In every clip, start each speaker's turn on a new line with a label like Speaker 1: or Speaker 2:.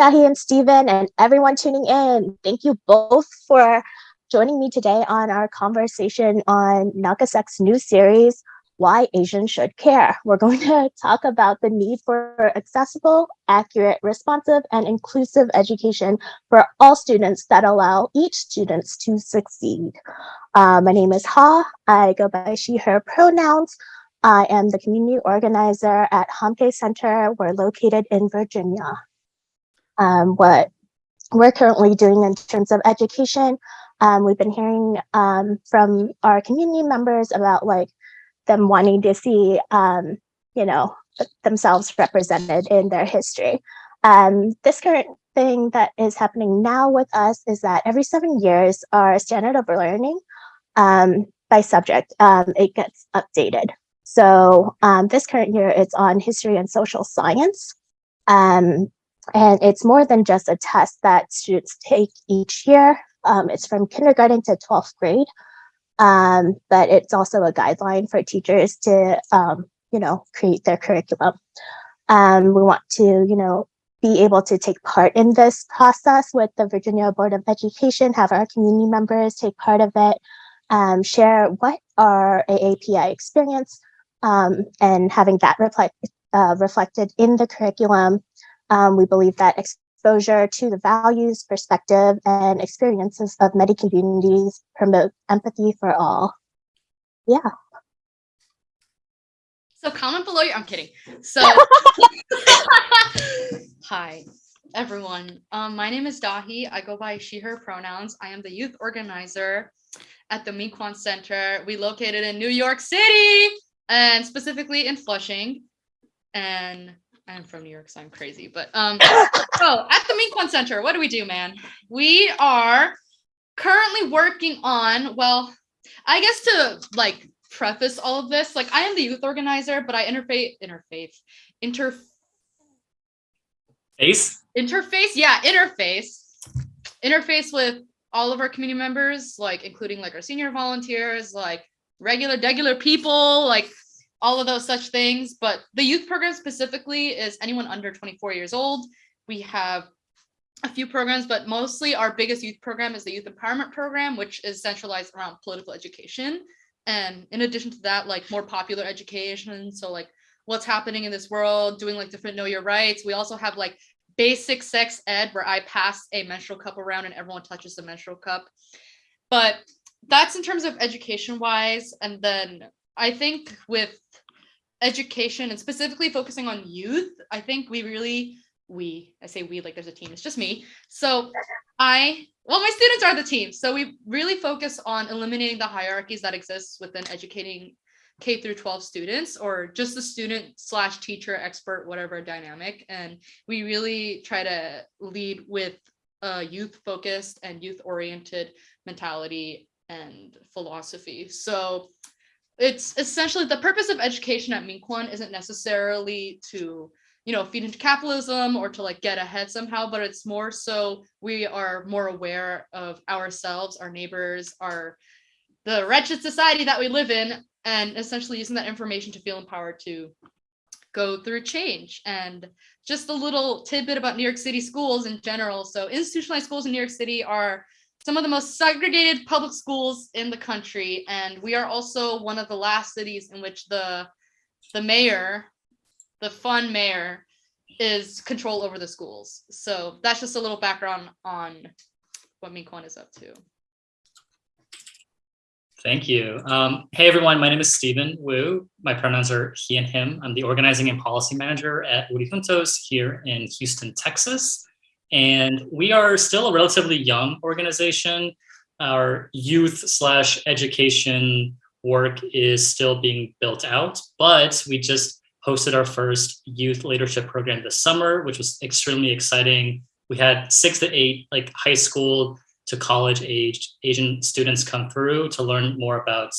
Speaker 1: Dahi and Stephen and everyone tuning in. Thank you both for joining me today on our conversation on NAKASEC's new series, Why Asians Should Care. We're going to talk about the need for accessible, accurate, responsive, and inclusive education for all students that allow each student to succeed. Uh, my name is Ha. I go by she, her pronouns. I am the community organizer at Hamke Center. We're located in Virginia. Um, what we're currently doing in terms of education, um, we've been hearing um, from our community members about like them wanting to see, um, you know, themselves represented in their history. Um, this current thing that is happening now with us is that every seven years, our standard of learning um, by subject, it gets updated. So um, this current year, it's on history and social science. Um, and it's more than just a test that students take each year. Um, it's from kindergarten to 12th grade, um, but it's also a guideline for teachers to, um, you know, create their curriculum. Um, we want to, you know, be able to take part in this process with the Virginia Board of Education, have our community members take part of it, um, share what our AAPI experience um, and having that reflect, uh, reflected in the curriculum. Um, we believe that exposure to the values, perspective, and experiences of many communities promote empathy for all. Yeah.
Speaker 2: So comment below your, I'm kidding. So, hi everyone. Um, my name is Dahi. I go by she, her pronouns. I am the youth organizer at the MinKwon Center. We located in New York City and specifically in Flushing. And I'm from New York, so I'm crazy. But um, so at the MinKwon Center, what do we do, man? We are currently working on, well, I guess to like preface all of this, like I am the youth organizer, but I interface, interface, inter
Speaker 3: face
Speaker 2: interface, yeah, interface, interface with all of our community members, like including like our senior volunteers, like regular, regular people, like all of those such things. But the youth program specifically is anyone under 24 years old. We have a few programs, but mostly our biggest youth program is the Youth Empowerment Program, which is centralized around political education. And in addition to that, like more popular education. So like what's happening in this world, doing like different know your rights. We also have like basic sex ed where I pass a menstrual cup around and everyone touches the menstrual cup. But that's in terms of education wise. And then I think with education and specifically focusing on youth, I think we really, we, I say we like there's a team, it's just me. So I, well, my students are the team. So we really focus on eliminating the hierarchies that exist within educating K through 12 students or just the student slash teacher expert, whatever dynamic. And we really try to lead with a youth focused and youth oriented mentality and philosophy. So it's essentially the purpose of education at MinKwon isn't necessarily to you know feed into capitalism or to like get ahead somehow but it's more so we are more aware of ourselves our neighbors our the wretched society that we live in and essentially using that information to feel empowered to go through change. And just a little tidbit about New York City schools in general. So institutionalized schools in New York City are some of the most segregated public schools in the country. And we are also one of the last cities in which the, the mayor, the fun mayor, is control over the schools. So that's just a little background on what MinKwon is up to.
Speaker 3: Thank you. Um, hey, everyone. My name is Stephen Wu. My pronouns are he and him. I'm the organizing and policy manager at Woori Juntos here in Houston, Texas. And we are still a relatively young organization. Our youth slash education work is still being built out, but we just hosted our first youth leadership program this summer, which was extremely exciting. We had six to eight like high school to college aged Asian students come through to learn more about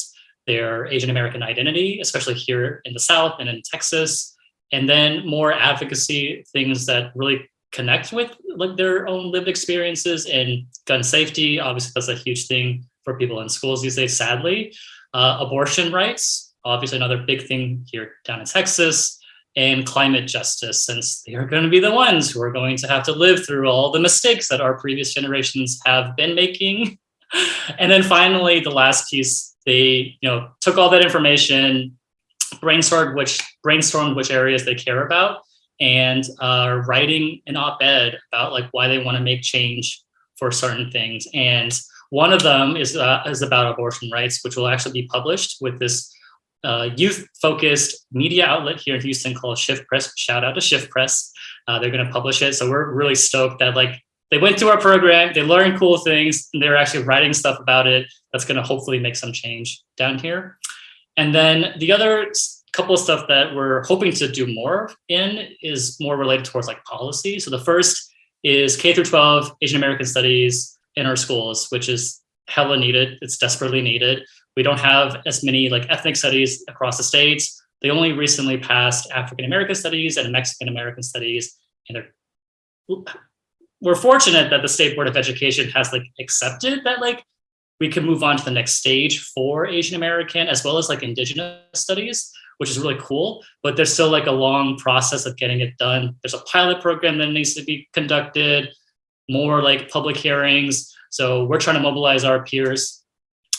Speaker 3: their Asian American identity, especially here in the South and in Texas. And then more advocacy, things that really connect with like their own lived experiences and gun safety. Obviously, that's a huge thing for people in schools these days, sadly. Uh, abortion rights, obviously another big thing here down in Texas. and climate justice, since they are going to be the ones who are going to have to live through all the mistakes that our previous generations have been making. And then finally, the last piece, they you know took all that information, brainstormed which brainstormed which areas they care about, and are writing an op-ed about like why they want to make change for certain things. And one of them is uh, is about abortion rights, which will actually be published with this uh, youth-focused media outlet here in Houston called Shift Press. Shout out to Shift Press. Uh, they're going to publish it, so we're really stoked that like they went through our program, they learned cool things, and they're actually writing stuff about it. That's going to hopefully make some change down here. And then the other couple of stuff that we're hoping to do more in is more related towards like policy. So the first is K through 12 Asian American studies in our schools, which is hella needed. It's desperately needed. We don't have as many like ethnic studies across the states. They only recently passed African American studies and Mexican American studies, and they're we're fortunate that the State Board of Education has like accepted that like we can move on to the next stage for Asian American as well as like indigenous studies, which is really cool. But there's still like a long process of getting it done. There's a pilot program that needs to be conducted, more like public hearings. So we're trying to mobilize our peers,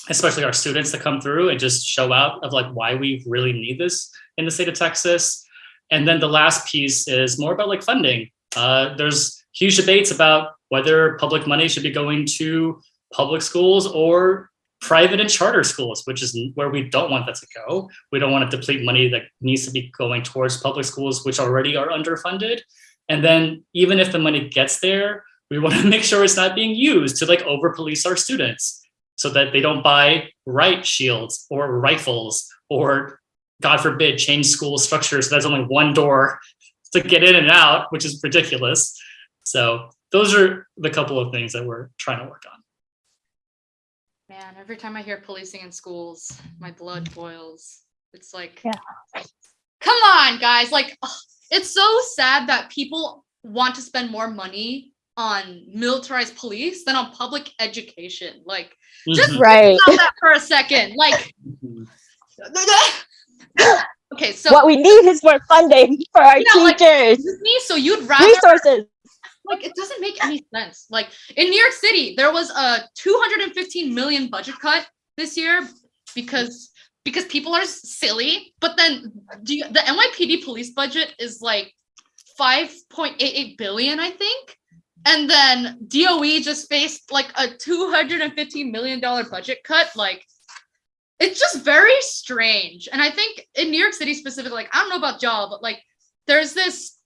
Speaker 3: especially our students to come through and just show out of like why we really need this in the state of Texas. And then the last piece is more about like funding. Uh, there's huge debates about whether public money should be going to public schools or private and charter schools, which is where we don't want that to go. We don't want to deplete money that needs to be going towards public schools, which already are underfunded. And then even if the money gets there, we want to make sure it's not being used to like over police our students so that they don't buy riot shields or rifles or God forbid change school structures. So there's only one door to get in and out, which is ridiculous. So those are the couple of things that we're trying to work on.
Speaker 2: Man, every time I hear policing in schools, my blood boils. It's like,
Speaker 1: Yeah.
Speaker 2: come on, guys. Like, ugh, it's so sad that people want to spend more money on militarized police than on public education. Like, Just-
Speaker 3: Mhm.
Speaker 1: Right.
Speaker 2: stop that for a second. Like, okay, so
Speaker 1: What we need is more funding for our
Speaker 2: Yeah, like-
Speaker 1: teachers,
Speaker 2: me, so you'd rather
Speaker 1: resources.
Speaker 2: Like it doesn't make any sense. Like in New York City, there was a 215 million budget cut this year because because people are silly. But then do you, the NYPD police budget is like 5.88 billion, I think. And then DOE just faced like a 215 million dollar budget cut. Like it's just very strange. And I think in New York City specifically, like I don't know about y'all, but like there's this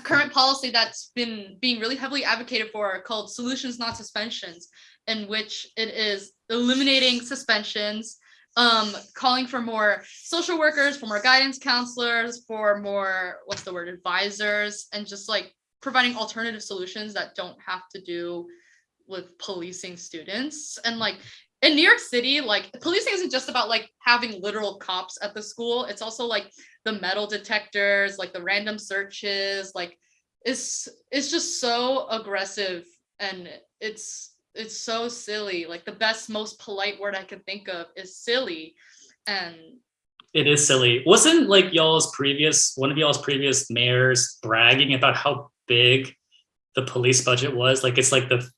Speaker 2: current policy that's been being really heavily advocated for called solutions not suspensions in which it is eliminating suspensions um calling for more social workers for more guidance counselors for more what's the word advisors and just like providing alternative solutions that don't have to do with policing students and like in New York City, like policing isn't just about like having literal cops at the school. It's also like the metal detectors, like the random searches, like it's it's just so aggressive and it's it's so silly. Like the best, most polite word I can think of is silly. And
Speaker 3: It is silly. Wasn't like y'all's previous, one of y'all's previous mayors bragging about how big the police budget was? Like it's like the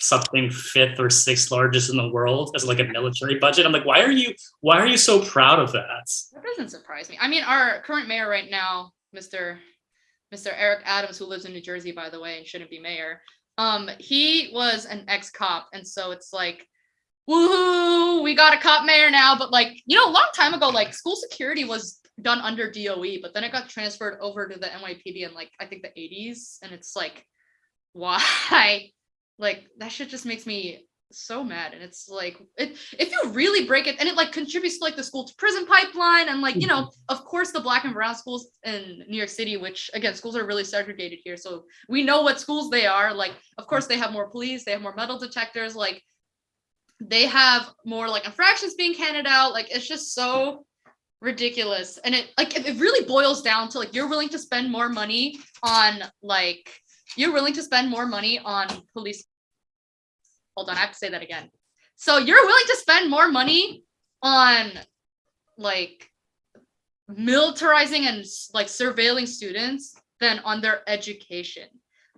Speaker 3: something fifth or sixth largest in the world as like a military budget. I'm like, why are you why are you so proud of that?
Speaker 2: that doesn't surprise me. I mean, our current mayor right now, Mr. Mr. Eric Adams, who lives in New Jersey, by the way, and shouldn't be mayor. Um, he was an ex-cop, and so it's like, woohoo, we got a cop mayor now. But like, you know, a long time ago, like school security was done under DOE, but then it got transferred over to the NYPD in like I think the 80s, and it's like, why? Like that shit just makes me so mad and it's like it if you really break it and it like contributes to like the school to prison pipeline and like you know of course the black and brown schools in new york city which again schools are really segregated here so we know what schools they are like of course they have more police they have more metal detectors like they have more like infractions being handed out like it's just so ridiculous and it like it, it really boils down to like you're willing to spend more money on like you're willing to spend more money on police hold on, I have to say that again. So you're willing to spend more money on like militarizing and like surveilling students than on their education.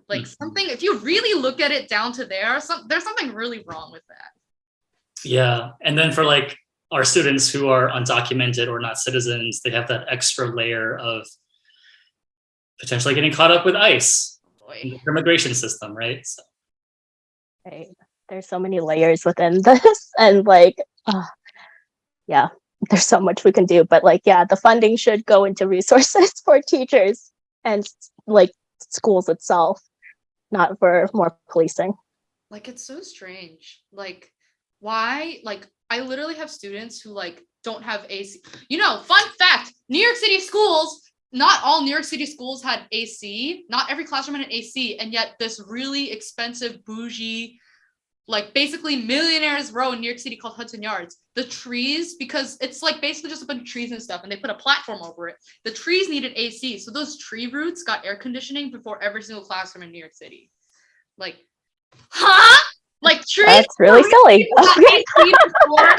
Speaker 2: Like
Speaker 3: Mhm.
Speaker 2: something, if you really look at it down to there, some there's something really wrong with that.
Speaker 3: Yeah, and then for like our students who are undocumented or not citizens, they have that extra layer of potentially getting caught up with ICE in the immigration system, right? So,
Speaker 1: Right. There's so many layers within this, and like, yeah, there's so much we can do. But like, yeah, the funding should go into resources for teachers and like schools itself, not for more policing.
Speaker 2: Like it's so strange. Like why? Like I literally have students who like don't have AC. You know, fun fact, New York City schools, not all New York City schools had AC. Not every classroom had an AC, and yet this really expensive bougie like basically millionaires row in New York City called Hudson Yards. The trees, because it's like basically just a bunch of trees and stuff, and they put a platform over it. The trees needed AC, so those tree roots got air conditioning before every single classroom in New York City. Like, huh? Like trees
Speaker 1: That's really silly.
Speaker 2: got AC before,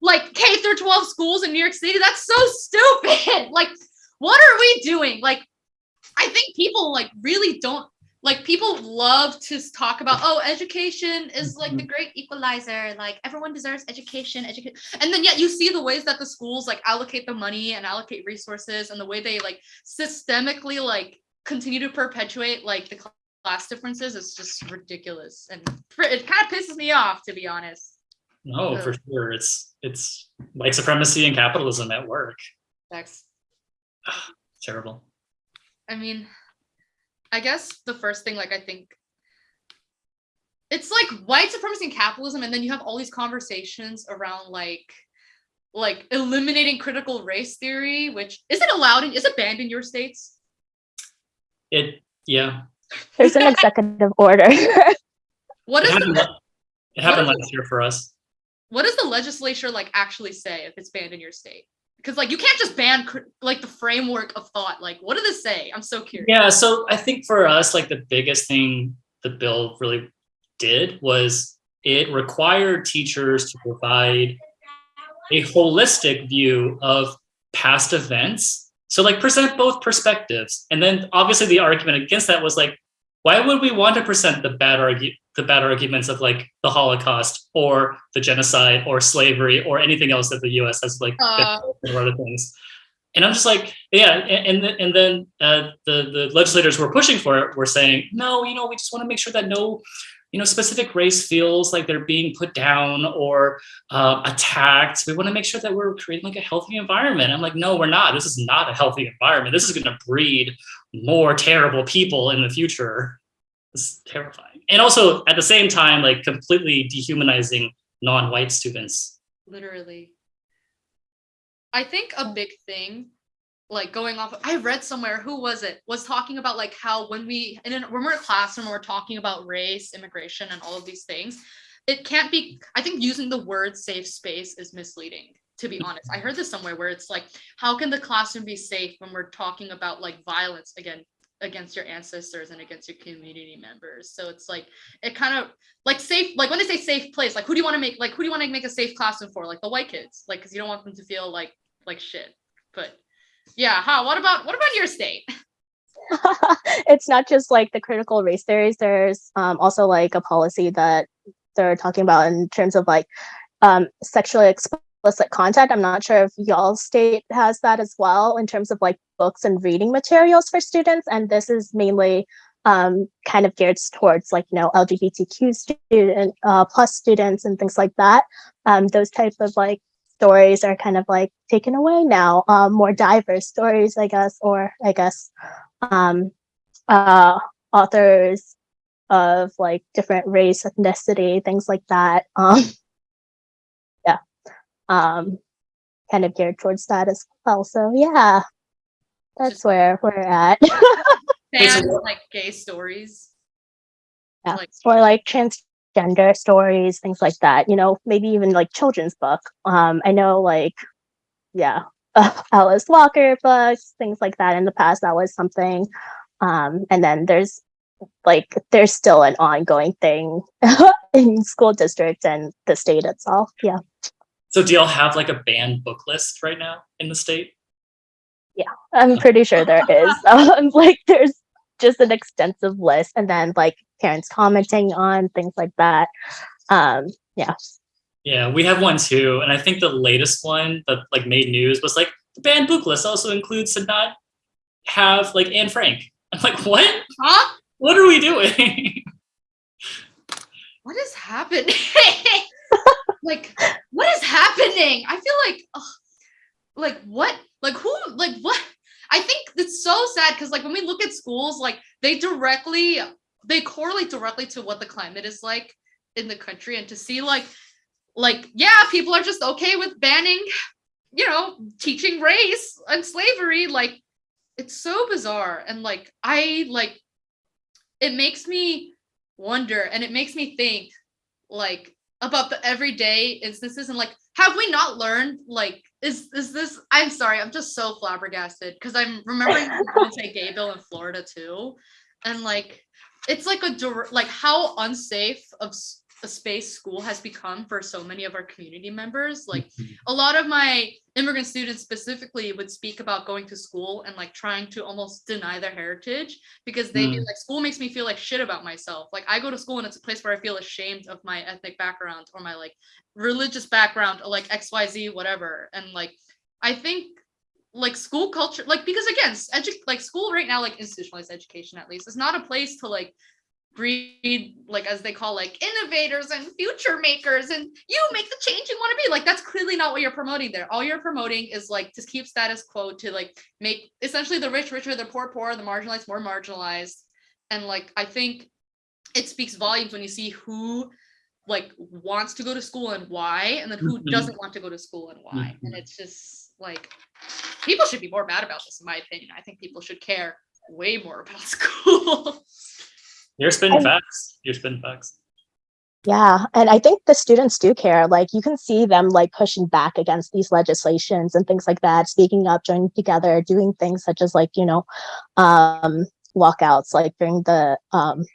Speaker 2: like K through 12 schools in New York City. That's so stupid. Like, what are we doing? Like, I think people like really don't like people love to talk about oh education is like the mm-hmm. great equalizer like everyone deserves education education and then yet you see the ways that the schools like allocate the money and allocate resources and the way they like systemically like continue to perpetuate like the class differences is just ridiculous and it kind of pisses me off to be honest
Speaker 3: no, for sure. It's it's white supremacy and capitalism at work.
Speaker 2: that's
Speaker 3: Terrible.
Speaker 2: I mean, I guess the first thing, like, I think it's like white supremacy and capitalism, and then you have all these conversations around like, like eliminating critical race theory, which is it allowed in, is it banned in your states?
Speaker 3: It yeah.
Speaker 1: There's an executive order.
Speaker 2: What
Speaker 3: It
Speaker 2: is
Speaker 3: happened,
Speaker 2: the,
Speaker 3: it happened
Speaker 2: what
Speaker 3: last year for us.
Speaker 2: what does the legislature like actually say if it's banned in your state? Because like you can't just ban like the framework of thought. Like, what do they say? I'm so curious.
Speaker 3: Yeah, so I think for us, like the biggest thing the bill really did was it required teachers to provide a holistic view of past events. So like present both perspectives. And then obviously the argument against that was like, why would we want to present the bad argu- the bad arguments of like the Holocaust or the genocide or slavery or anything else that the US has like
Speaker 2: Uh,
Speaker 3: or other things. And I'm just like, yeah, and and, and then uh, the the legislators who were pushing for it were saying, no, you know, we just want to make sure that no, you know, specific race feels like they're being put down or uh, attacked. We want to make sure that we're creating like a healthy environment. I'm like, no, we're not. This is not a healthy environment. This is going to breed more terrible people in the future. It's terrifying. And also at the same time, like completely dehumanizing non-white students.
Speaker 2: literally. I think a big thing like going off i read somewhere who was it was talking about like how when we in an, when we're in a classroom we're talking about race immigration and all of these things it can't be i think using the word safe space is misleading to be honest. I heard this somewhere where it's like how can the classroom be safe when we're talking about like violence? Again against your ancestors and against your community members so it's like it kind of like safe like when they say safe place like who do you want to make like who do you want to make a safe classroom for like the white kids like because you don't want them to feel like like shit but yeah huh what about what about your state
Speaker 1: it's not just like the critical race theories. There's um, also like a policy that they're talking about in terms of like um, sexually explicit content. I'm not sure if y'all state has that as well in terms of like books and reading materials for students. And this is mainly um, kind of geared towards like you know LGBTQ student uh, plus students and things like that. Um, those types of like stories are kind of like taken away now. Um, more diverse stories, I guess, or I guess um, uh, authors of like different race, ethnicity, things like that. Um, yeah, um, kind of geared towards that as well. So yeah, that's
Speaker 2: Just-
Speaker 1: where we're at.
Speaker 2: Fans like gay stories
Speaker 1: yeah.
Speaker 2: like
Speaker 1: or like transgender stories, things like that. You know, maybe even like children's book. Um, I know like, yeah, uh, Alice Walker books, things like that. In the past, that was something. Um, and then there's like there's still an ongoing thing in school districts and the state itself. Yeah.
Speaker 3: So do y'all have like a banned book list right now in the state?
Speaker 1: I'm pretty sure there is. Um, like there's just an extensive list and then like parents commenting on things like that. Um, yeah.
Speaker 3: Yeah, we have one too, and I think the latest one that like made news was like the banned book list also includes to not have like Anne Frank. I'm like, what?
Speaker 2: Huh?
Speaker 3: What are we doing?
Speaker 2: What is happening? like, what is happening? I feel like, ugh, like what? Like who? Like what? I think it's so sad because like when we look at schools, like they directly they correlate directly to what the climate is like in the country, and to see like like yeah, people are just okay with banning, you know, teaching race and slavery. Like it's so bizarre, and like I like it makes me wonder and it makes me think like about the everyday instances and like have we not learned like is is this i'm sorry i'm just so flabbergasted because i'm remembering say gay bill in florida too and like it's like a like how unsafe of a space school has become for so many of our community members like a lot of my immigrant students specifically would speak about going to school and like trying to almost deny their heritage because they'd be
Speaker 3: Mm.
Speaker 2: like school makes me feel like shit about myself. Like i go to school and it's a place where i feel ashamed of my ethnic background or my like religious background or like xyz whatever. And like i think like school culture like because again edu- like school right now like institutionalized education at least is not a place to like breed like as they call like innovators and future makers and you make the change you want to be. Like that's clearly not what you're promoting there. All you're promoting is like to keep status quo to like make essentially the rich richer the poor poor the marginalized more marginalized. And like i think it speaks volumes when you see who like wants to go to school and why and then who
Speaker 3: Mhm.
Speaker 2: doesn't want to go to school and why. And
Speaker 3: Mhm.
Speaker 2: it's just like people should be more mad about this in my opinion. I think people should care way more about school
Speaker 3: You're spinning
Speaker 1: And-
Speaker 3: facts. You're spinning facts.
Speaker 1: Yeah, and I think the students do care. Like you can see them like pushing back against these legislations and things like that, speaking up, joining together, doing things such as like, you know, um walkouts like during the um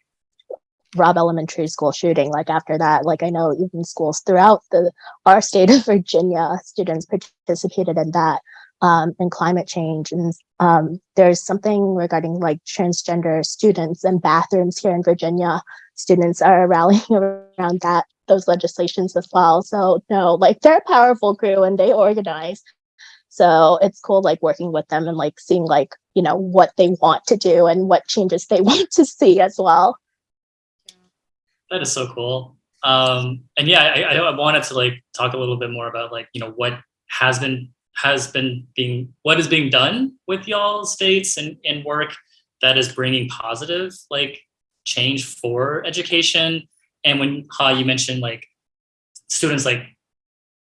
Speaker 1: Robb Elementary School shooting. Like after that, like I know even schools throughout the our state of Virginia, students participated in that. Um, and climate change and um, there's something regarding like transgender students and bathrooms here in Virginia students are rallying around that those legislations as well. So no, like they're a powerful crew and they organize. So it's cool like working with them and like seeing like, you know, what they want to do and what changes they want to see as well.
Speaker 3: That is so cool. Um, and yeah, I, I, wanted to like talk a little bit more about like you know what has been has been being what is being done with y'all states and, and work that is bringing positive like change for education. And when Ha, you mentioned like students like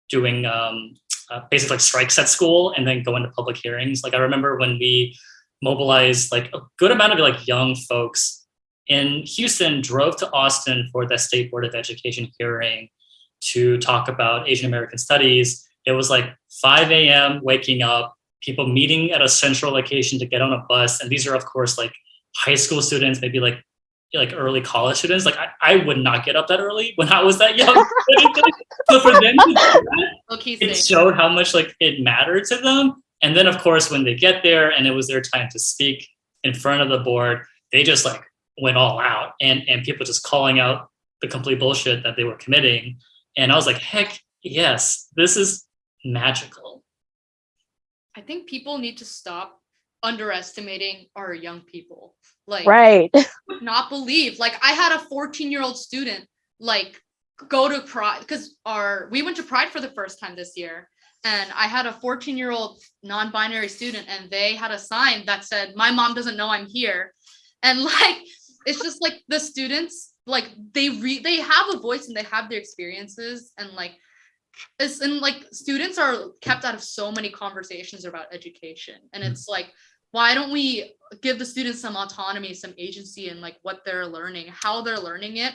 Speaker 3: doing um, uh, basically like strikes at school and then going to public hearings. Like I remember when we mobilized like a good amount of like young folks in Houston drove to Austin for the State Board of Education hearing to talk about Asian American studies. It was like 5 a.m. waking up, people meeting at a central location to get on a bus. And these are, of course, like high school students, maybe like like early college students. Like I, I would not get up that early when I was that young. so for them to do that, it
Speaker 2: sick.
Speaker 3: showed how much like it mattered to them. And then of course, when they get there and it was their time to speak in front of the board, they just like went all out and, and people just calling out the complete bullshit that they were committing. And I was like, heck yes, this is magical.
Speaker 2: I think people need to stop underestimating our young people. Like,
Speaker 1: Right.
Speaker 2: would not believe. Like, I had a 14 year old student like go to Pride because our we went to Pride for the first time this year, and I had a 14 year old non-binary student, and they had a sign that said, "My mom doesn't know I'm here," and like it's just like the students like they re they have a voice and they have their experiences and like it's and like students are kept out of so many conversations about education. And
Speaker 3: Mm.
Speaker 2: it's like why don't we give the students some autonomy some agency and like what they're learning how they're learning it?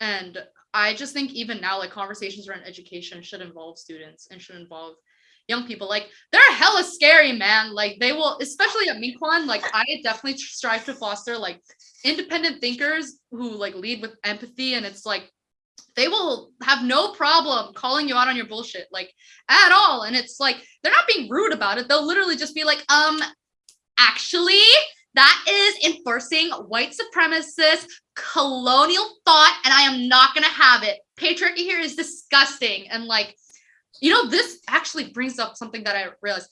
Speaker 2: And i just think even now like conversations around education should involve students and should involve young people. Like they're hella scary man. Like they will especially at MinKwon like i definitely strive to foster like independent thinkers who like lead with empathy. And it's like they will have no problem calling you out on your bullshit like at all. And it's like they're not being rude about it. They'll literally just be like um actually that is enforcing white supremacist colonial thought and i am not to have it. Patriarchy here is disgusting. And like you know this actually brings up something that i realized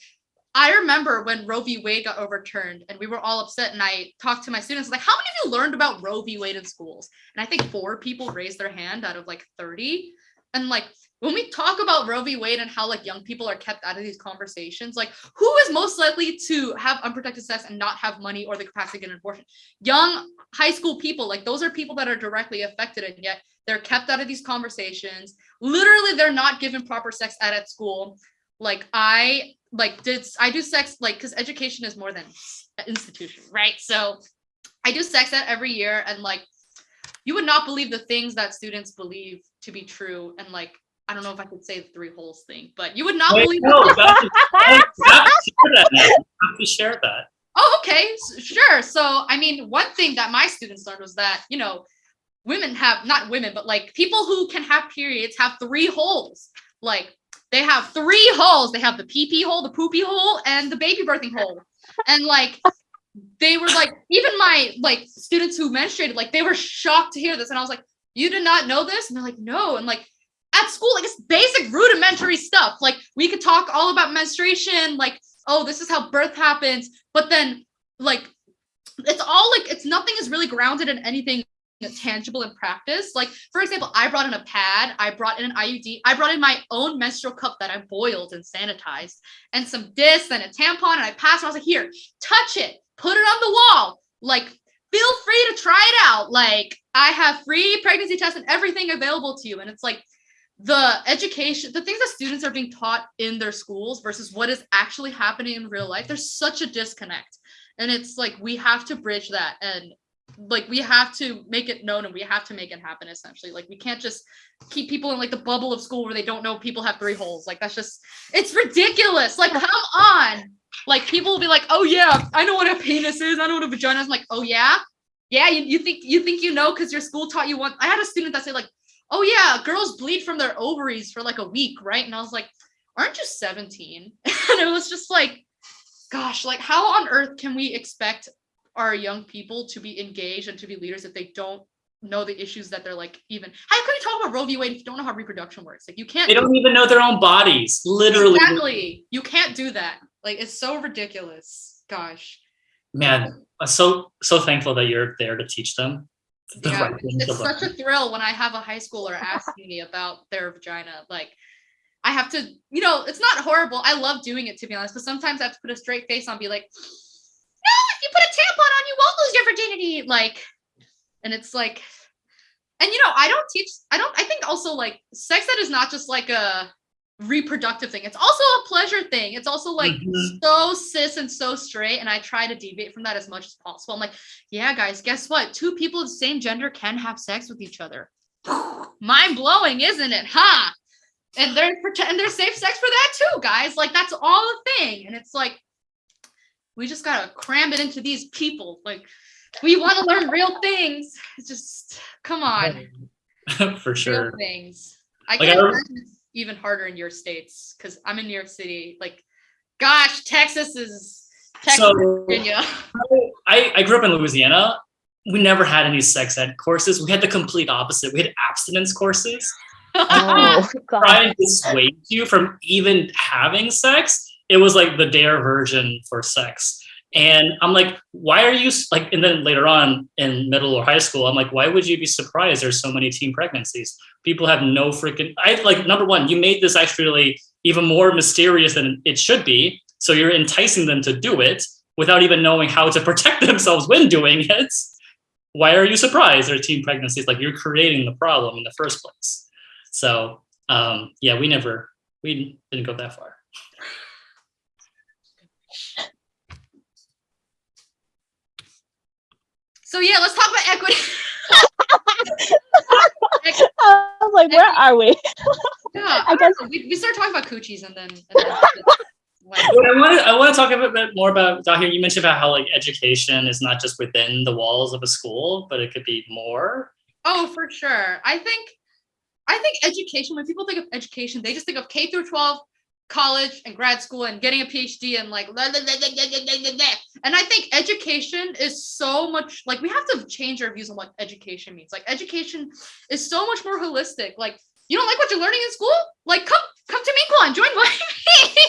Speaker 2: I remember when Roe v. Wade got overturned and we were all upset and I talked to my students like how many of you learned about Roe v. Wade in schools? And I think four people raised their hand out of like 30. And like when we talk about Roe v. Wade and how like young people are kept out of these conversations, like who is most likely to have unprotected sex and not have money or the capacity to get an abortion? Young high school people, like those are people that are directly affected and yet they're kept out of these conversations. Literally, they're not given proper sex ed at school. Like I like did I do sex like because education is more than institution, right? So I do sex ed every year and like you would not believe the things that students believe to be true and like I don't know if I could say the three holes thing, but you would not
Speaker 3: Wait,
Speaker 2: believe
Speaker 3: no, that have to share that.
Speaker 2: Oh, okay, sure. So, I mean, one thing that my students learned was that, you know, women have not women, but like people who can have periods have three holes. Like they have three holes. They have the pee pee hole, the poopy hole, and the baby birthing hole. And like they were like, even my like students who menstruated, like they were shocked to hear this. And I was like, you did not know this? And they're like, no. And like at school, like it's basic rudimentary stuff. Like we could talk all about menstruation, like, oh, this is how birth happens. But then like it's all like it's nothing is really grounded in anything tangible in practice. Like, for example, I brought in a pad, I brought in an IUD, I brought in my own menstrual cup that I boiled and sanitized, and some discs and a tampon, and I passed it. I was like, here, touch it, put it on the wall. Like, feel free to try it out. Like, I have free pregnancy tests and everything available to you. And it's like the education, the things that students are being taught in their schools versus what is actually happening in real life, there's such a disconnect. And it's like we have to bridge that and like we have to make it known and we have to make it happen essentially. Like we can't just keep people in like the bubble of school where they don't know people have three holes. Like that's just it's ridiculous. Like come on. Like people will be like oh yeah i know what a penis is. I know what a vagina is. I'm like oh yeah? Yeah you, you think you think you know because your school taught you one i had a student that said like oh yeah girls bleed from their ovaries for like a week right? And i was like aren't you 17 and it was just like gosh like how on earth can we expect our young people to be engaged and to be leaders if they don't know the issues that they're like even how can you talk about Roe v. Wade if you don't know how reproduction works? Like you can't
Speaker 3: They don't even know their own bodies. Literally.
Speaker 2: exactly you can't do that. Like it's so ridiculous. Gosh.
Speaker 3: Man, I'm so so thankful that you're there to teach them. the
Speaker 2: Yeah,
Speaker 3: right
Speaker 2: it's
Speaker 3: learn.
Speaker 2: such a thrill when I have a high schooler asking me about their vagina. Like I have to, you know, it's not horrible. I love doing it to be honest, but sometimes I have to put a straight face on, be like, no, if you put a tampon on, you won't lose your virginity. Like, and it's like, and you know, I don't teach, I don't, I think also like sex ed is not just like a reproductive thing. It's also a pleasure thing. It's also like
Speaker 3: Mhm.
Speaker 2: so cis and so straight. And I try to deviate from that as much as possible. I'm like, yeah, guys, guess what? Two people of the same gender can have sex with each other. Mind blowing, isn't it? Huh? And they're and there's safe sex for that too, guys. Like that's all a thing. And it's like we just gotta cram it into these people. Like we want to learn real things. It's just come on,
Speaker 3: For sure.
Speaker 2: real things. I
Speaker 3: Like,
Speaker 2: can
Speaker 3: I-
Speaker 2: imagine it's even harder in your states because I'm in New York City. Like, gosh, Texas is Texas,
Speaker 3: So
Speaker 2: Virginia.
Speaker 3: I, I grew up in Louisiana. We never had any sex ed courses. We had the complete opposite. We had abstinence courses.
Speaker 1: Oh, God.
Speaker 3: Try and dissuade you from even having sex. It was like the dare version for sex. And I'm like, why are you like? And then later on in middle or high school, I'm like, why would you be surprised there's so many teen pregnancies? People have no freaking. I like number one, you made this actually even more mysterious than it should be. So you're enticing them to do it without even knowing how to protect themselves when doing it. Why are you surprised there are teen pregnancies? Like you're creating the problem in the first place. So um, yeah, we never we didn't go that far.
Speaker 2: So yeah, let's talk about equity.
Speaker 1: I was like, where are we?
Speaker 2: Yeah,
Speaker 1: I
Speaker 2: I
Speaker 1: guess-
Speaker 2: guess we, we started talking about coochies and then. And then like,
Speaker 3: I want to I want to talk a bit- bit more about Dahir. You mentioned about how like education is not just within the walls of a school, but it could be more.
Speaker 2: oh, for sure. I think I think education, when people think of education, they just think of K through 12, college and grad school and getting a PhD and like, and I think education is so much like we have to change our views on what education means. Like education is so much more holistic. Like you don't like what you're learning in school? Like come come to Minkwon, join me.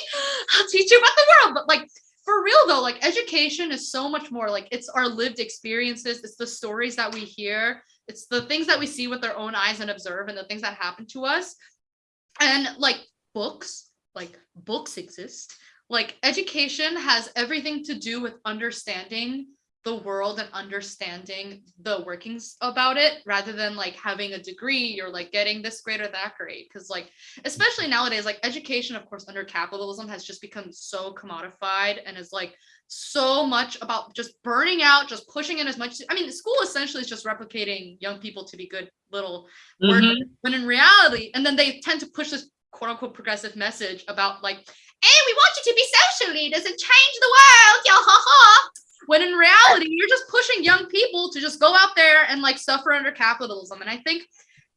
Speaker 2: I'll teach you about the world. But like for real though, like education is so much more like it's our lived experiences, it's the stories that we hear, it's the things that we see with our own eyes and observe and the things that happen to us. And like books, like books exist. Like education has everything to do with understanding the world and understanding the workings about it rather than like having a degree or like getting this grade or that grade because like especially nowadays like education of course under capitalism has just become so commodified and is like so much about just burning out just pushing in as much i mean school essentially is just replicating young people to be good little
Speaker 3: Mhm.
Speaker 2: workers when in reality and then they tend to push this quote unquote progressive message about like hey we want you to be social leaders and change the world yeah ha ha when in reality you're just pushing young people to just go out there and like suffer under capitalism. And i think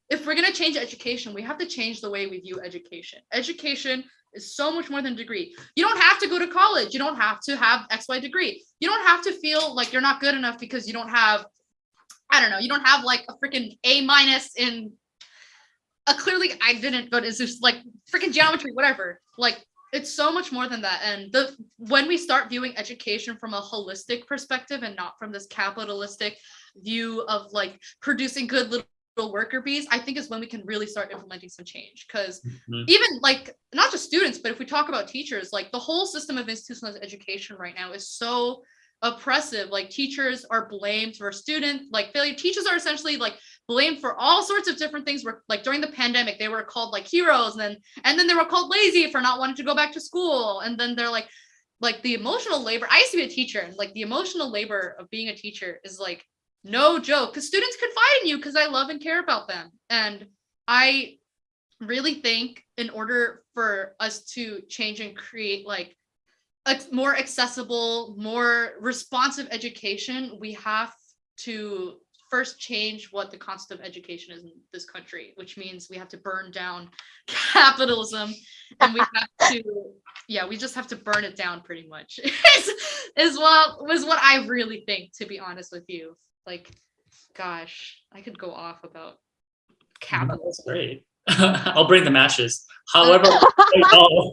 Speaker 2: if we're going to change education we have to change the way we view education. Education is so much more than degree. You don't have to go to college. You don't have to have xy degree. You don't have to feel like you're not good enough because you don't have i don't know you don't have like a freaking a minus in a clearly i didn't but it's just like freaking geometry whatever. Like it's so much more than that. And the when we start viewing education from a holistic perspective and not from this capitalistic view of like producing good little worker bees i think is when we can really start implementing some change. Because
Speaker 3: Mhm.
Speaker 2: even like not just students but if we talk about teachers like the whole system of institutionalized education right now is so oppressive. Like teachers are blamed for student like failure. Teachers are essentially like blamed for all sorts of different things. Were like during the pandemic they were called like heroes and then and then they were called lazy for not wanting to go back to school. And then they're like like the emotional labor i used to be a teacher and like the emotional labor of being a teacher is like no joke because students confide in you because i love and care about them. And i really think in order for us to change and create like a more accessible more responsive education we have to first change what the concept of education is in this country which means we have to burn down capitalism and we have to yeah we just have to burn it down pretty much is, is what was what i really think to be honest with you like gosh i could go off about capitalism
Speaker 3: That's great. I'll bring the matches. However,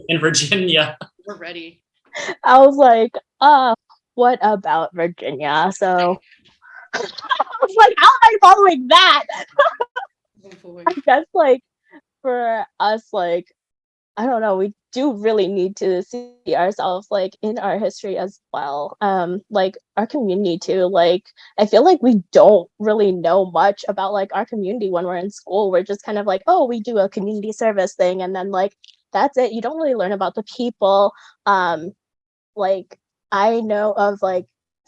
Speaker 3: in Virginia,
Speaker 2: we're ready
Speaker 1: I was like, uh, what about Virginia? So I was like, how am I following that?
Speaker 2: Oh.
Speaker 1: I guess like for us, like, I don't know, we do really need to see ourselves like in our history as well. Um, like our community too. Like I feel like we don't really know much about like our community when we're in school. We're just kind of like, oh, we do a community service thing and then like that's it. You don't really learn about the people. Um, like I know of like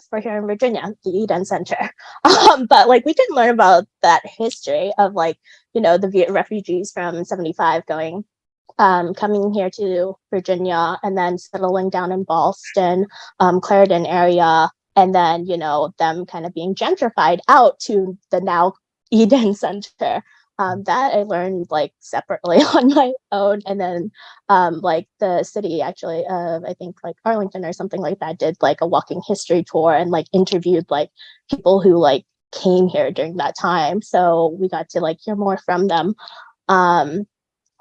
Speaker 1: for here in Virginia, the Eden Center. Um, but like we didn't learn about that history of like, you know, the Viet refugees from 75 going um, coming here to Virginia and then settling down in Boston, um, Clarendon area, and then, you know, them kind of being gentrified out to the now Eden Center. Um, that I learned like separately on my own. And then um, like the city actually of I think like Arlington or something like that did like a walking history tour and like interviewed like people who like came here during that time. So we got to like hear more from them. Um,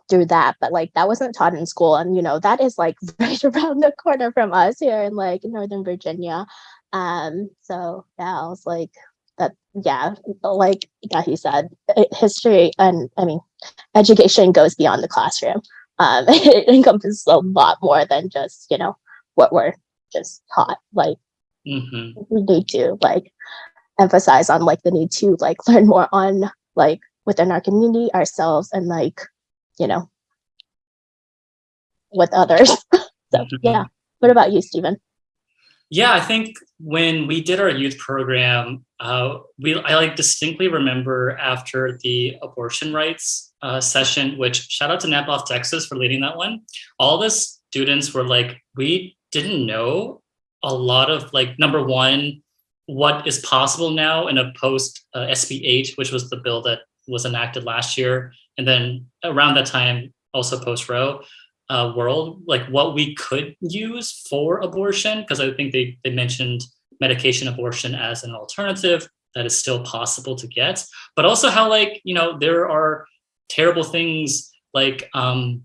Speaker 1: through that but like that wasn't taught in school and you know that is like right around the corner from us here in like northern virginia um so yeah i was like that yeah like yeah he said history and i mean education goes beyond the classroom um it encompasses a lot more than just you know what we're just taught like
Speaker 3: Mhm.
Speaker 1: we need to like emphasize on like the need to like learn more on like within our community ourselves and like you know with others so
Speaker 3: Mhm.
Speaker 1: yeah what about you Stephen?
Speaker 3: Yeah, I think when we did our youth program, uh, we I like distinctly remember after the abortion rights uh, session, which shout out to Napof, Texas for leading that one. All the students were like, we didn't know a lot of like number one, what is possible now in a post uh, SB 8, which was the bill that was enacted last year, and then around that time, also post Roe uh, world, like what we could use for abortion, because I think they they mentioned medication abortion as an alternative that is still possible to get, but also how like you know there are terrible things like um,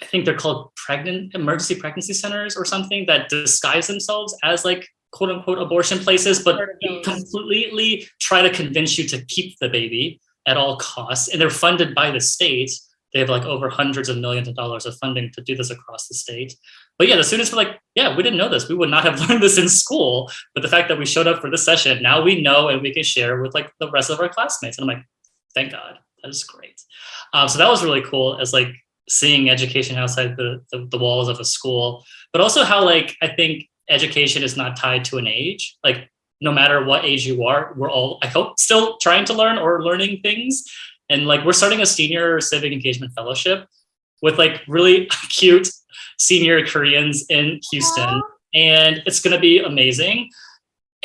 Speaker 3: I think they're called pregnant emergency pregnancy centers or something that disguise themselves as like quote unquote abortion places, but completely try to convince you to keep the baby at all costs. And they're funded by the state. They have like over hundreds of millions of dollars of funding to do this across the state. But yeah, the students were like, yeah, we didn't know this. We would not have learned this in school. But the fact that we showed up for this session, now we know and we can share with like the rest of our classmates. And I'm like, thank God, that is great. Um, so that was really cool as like seeing education outside the, the, the walls of a school, but also how like, I think education is not tied to an age. Like no matter what age you are, we're all, I hope, still trying to learn or learning things. And like we're starting a senior civic engagement fellowship with like really cute senior Koreans in Houston. And it's gonna be amazing.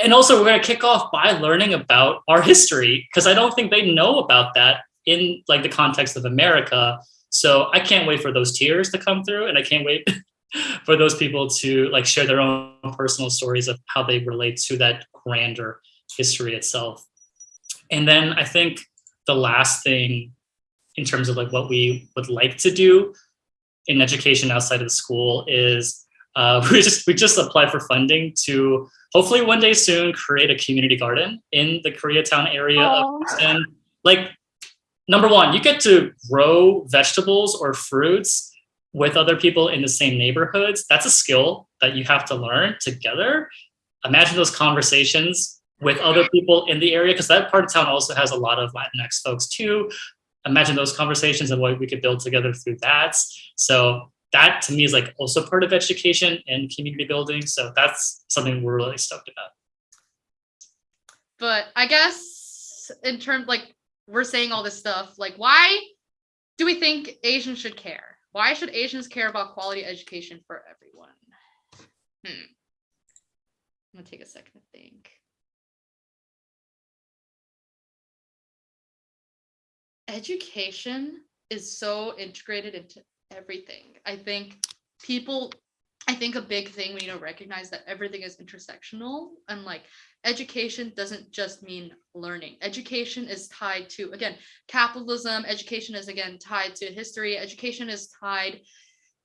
Speaker 3: And also we're gonna kick off by learning about our history because I don't think they know about that in like the context of America. So I can't wait for those tears to come through and I can't wait for those people to like share their own personal stories of how they relate to that grander history itself. And then I think the last thing in terms of like what we would like to do in education outside of the school is uh, we just we just applied for funding to hopefully one day soon create a community garden in the Koreatown area Aww. of Houston. Like number one, you get to grow vegetables or fruits with other people in the same neighborhoods. That's a skill that you have to learn together. Imagine those conversations with other people in the area, because that part of town also has a lot of Latinx folks too. Imagine those conversations and what we could build together through that. So that to me is like also part of education and community building. So that's something we're really stoked about.
Speaker 2: But I guess in terms like we're saying all this stuff, like why do we think Asians should care? Why should Asians care about quality education for everyone? Hmm. I'm gonna take a second to think. Education is so integrated into everything. I think people I think a big thing we need to recognize that everything is intersectional and like education doesn't just mean learning. Education is tied to, again, capitalism. Education is, again, tied to history. Education is tied,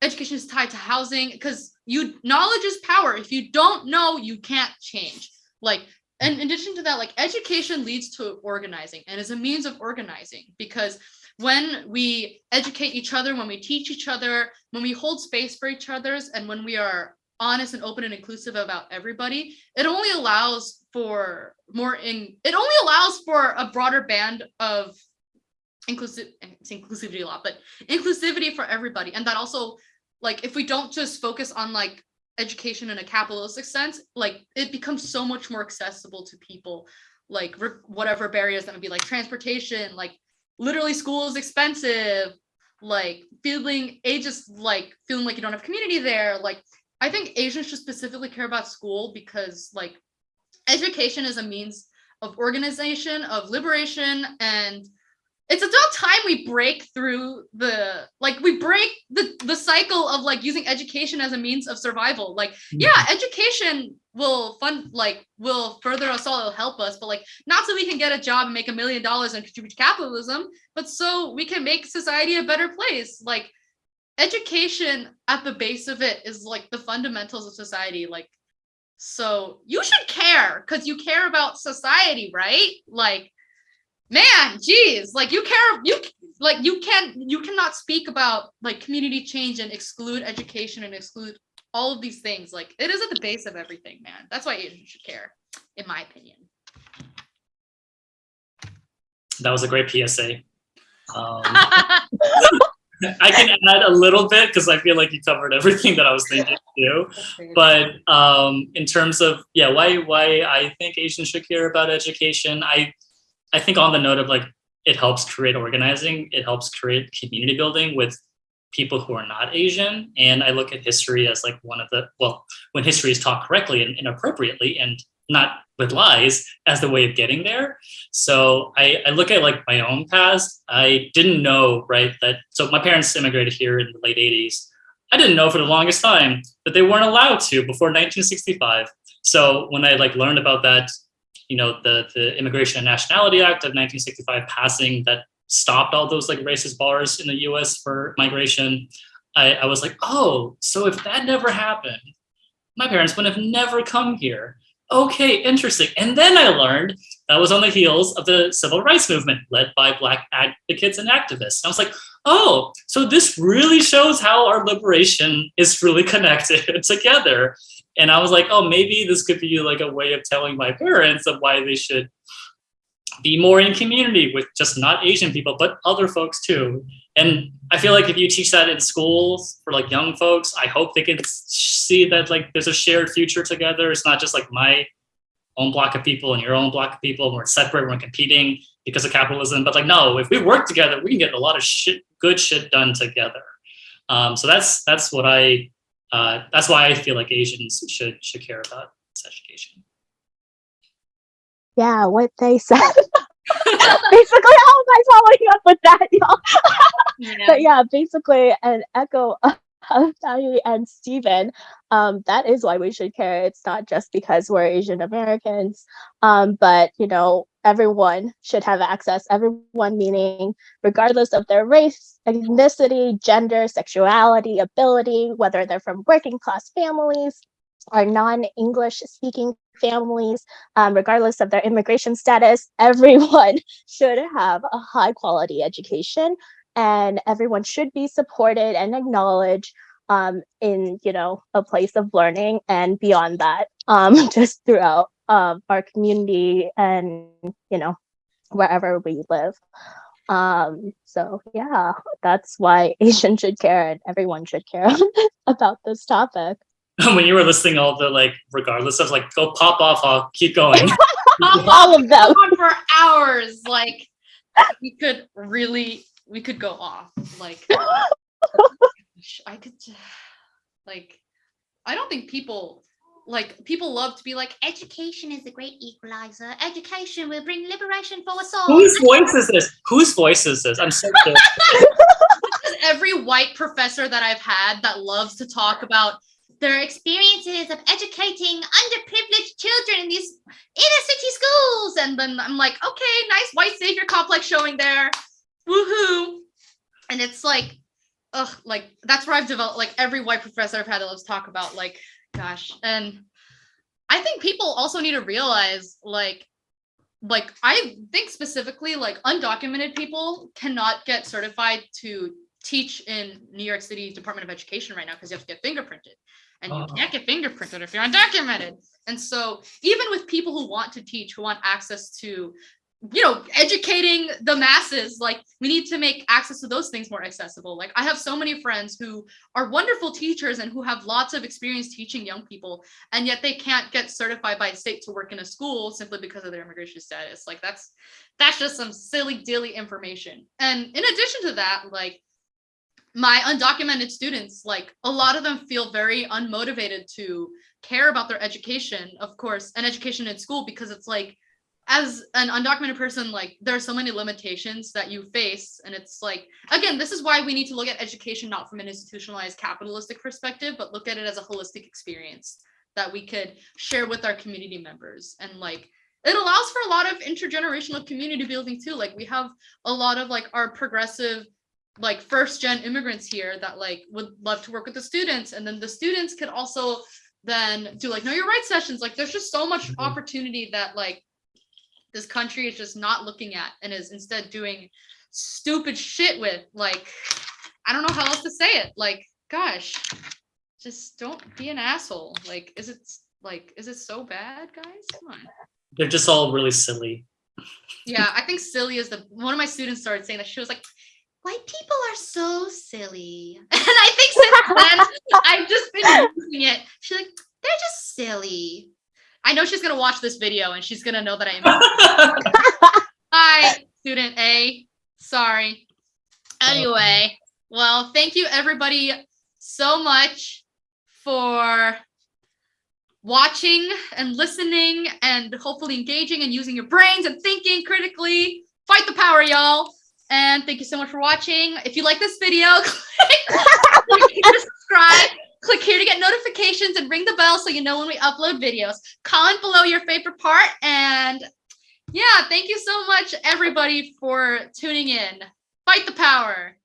Speaker 2: education is tied to housing because you knowledge is power. If you don't know, you can't change. Like, in addition to that, like education leads to organizing and is a means of organizing because when we educate each other, when we teach each other, when we hold space for each other's, and when we are honest and open and inclusive about everybody, it only allows for more in it only allows for a broader band of inclusive it's inclusivity a lot, but inclusivity for everybody. And that also like if we don't just focus on like education in a capitalistic sense, like it becomes so much more accessible to people, like whatever barriers that would be like transportation, like literally school is expensive. Like feeling ages like feeling like you don't have community there. Like i think asians should specifically care about school because like education is a means of organization of liberation and it's about time we break through the like we break the the cycle of like using education as a means of survival. Like yeah mm-hmm. education will fund like will further us all it'll help us but like not so we can get a job and make a million dollars and contribute to capitalism but so we can make society a better place. Like education at the base of it is like the fundamentals of society. Like so you should care because you care about society right? Like man geez like you care you like you can't you cannot speak about like community change and exclude education and exclude all of these things. Like it is at the base of everything man. That's why asians should care in my opinion.
Speaker 3: That was a great psa um, I can add a little bit because I feel like you covered everything that I was thinking too. But um, in terms of yeah, why why I think Asians should care about education, I I think on the note of like, it helps create organizing, it helps create community building with people who are not Asian. And I look at history as like one of the, well, when history is taught correctly and, and appropriately and not with lies as the way of getting there. So I, I look at like my own past. I didn't know, right, that so my parents immigrated here in the late 80s. I didn't know for the longest time that they weren't allowed to before 1965. So when I like learned about that, you know, the, the Immigration and Nationality Act of 1965 passing that stopped all those like racist bars in the US for migration, I, I was like, oh, so if that never happened, my parents would have never come here okay, interesting. And then I learned that was on the heels of the civil rights movement led by Black advocates and activists. And I was like, oh, so this really shows how our liberation is really connected together. And I was like, oh, maybe this could be like a way of telling my parents of why they should be more in community with just not Asian people, but other folks too. And I feel like if you teach that in schools for like young folks, I hope they can see that like there's a shared future together. It's not just like my own block of people and your own block of people. We're separate, we're competing because of capitalism. But like, no, if we work together, we can get a lot of shit, good shit done together. Um, so that's that's what I uh, that's why I feel like Asians should should care about sex education.
Speaker 1: Yeah, what they said. basically, how am I following up with that, y'all?
Speaker 2: Yeah.
Speaker 1: but yeah, basically an echo of Tahi and Stephen. Um, that is why we should care. It's not just because we're Asian Americans, um, but you know, everyone should have access. Everyone meaning regardless of their race, ethnicity, gender, sexuality, ability, whether they're from working class families or non-English speaking families, um, regardless of their immigration status, everyone should have a high quality education and everyone should be supported and acknowledged um, in you know a place of learning and beyond that um, just throughout um, our community and you know wherever we live. Um so yeah that's why asian should care and everyone should care about this topic.
Speaker 3: When you were listing all the like regardless of like go pop off i'll keep going.
Speaker 1: All of them.
Speaker 2: For hours. Like we could really, we could go off. Like I could, like, I don't think people like people love to be like education is a great equalizer. Education will bring liberation for us all.
Speaker 3: whose voice is this whose voice is this i'm so.
Speaker 2: Because every white professor that I've had that loves to talk about their experiences of educating underprivileged children in these inner city schools. And then I'm like, okay, nice white savior complex showing there. Woohoo. And it's like, ugh, like that's where I've developed like every white professor I've had that loves talk about, like, gosh. And I think people also need to realize like like I think specifically like undocumented people cannot get certified to teach in New York City Department of Education right now because you have to get fingerprinted. And you
Speaker 3: Oh.
Speaker 2: can't get fingerprinted if you're undocumented. And so even with people who want to teach, who want access to, you know, educating the masses, like we need to make access to those things more accessible. Like I have so many friends who are wonderful teachers and who have lots of experience teaching young people, and yet they can't get certified by state to work in a school simply because of their immigration status. Like that's that's just some silly dilly information. And in addition to that, like my undocumented students, like a lot of them feel very unmotivated to care about their education, of course, and education in school because it's like as an undocumented person, like there are so many limitations that you face. And it's like, again, this is why we need to look at education not from an institutionalized capitalistic perspective, but look at it as a holistic experience that we could share with our community members. And like it allows for a lot of intergenerational community building too. Like we have a lot of like our progressive like first gen immigrants here that like would love to work with the students and then the students could also then do like know your rights sessions like there's just so much
Speaker 3: Mhm.
Speaker 2: opportunity that like this country is just not looking at and is instead doing stupid shit with like i don't know how else to say it like gosh just don't be an asshole like is it like is it so bad guys come on
Speaker 3: they're just all really silly
Speaker 2: yeah, I think silly is the one of my students started saying that she was like, white people are so silly. And I think since then I've just been using it. She's like, they're just silly. I know she's gonna watch this video and she's gonna know that I am. Hi, student A. Sorry. Oh. Anyway, well, thank you everybody so much for watching and listening and hopefully engaging and using your brains and thinking critically. Fight the power, y'all. And thank you so much for watching. If you like this video, click subscribe. Click here to get notifications and ring the bell so you know when we upload videos. Comment below your favorite part. And yeah, thank you so much, everybody, for tuning in. Fight the power.